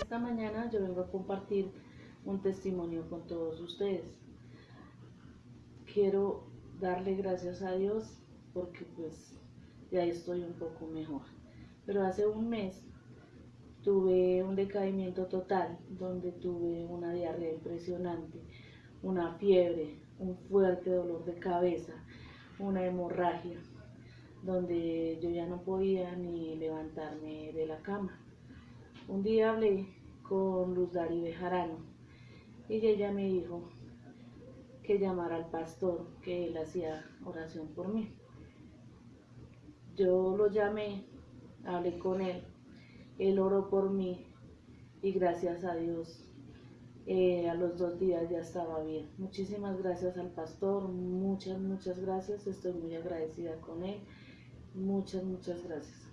Esta mañana yo vengo a compartir un testimonio con todos ustedes. Quiero darle gracias a Dios porque pues ya estoy un poco mejor. Pero hace un mes tuve un decaimiento total donde tuve una diarrea impresionante, una fiebre, un fuerte dolor de cabeza, una hemorragia, donde yo ya no podía ni levantarme de la cama. Un día hablé con Luz Dari Bejarano y ella me dijo que llamara al pastor, que él hacía oración por mí. Yo lo llamé, hablé con él, él oró por mí y gracias a Dios eh, a los dos días ya estaba bien. Muchísimas gracias al pastor, muchas, muchas gracias, estoy muy agradecida con él. Muchas, muchas gracias.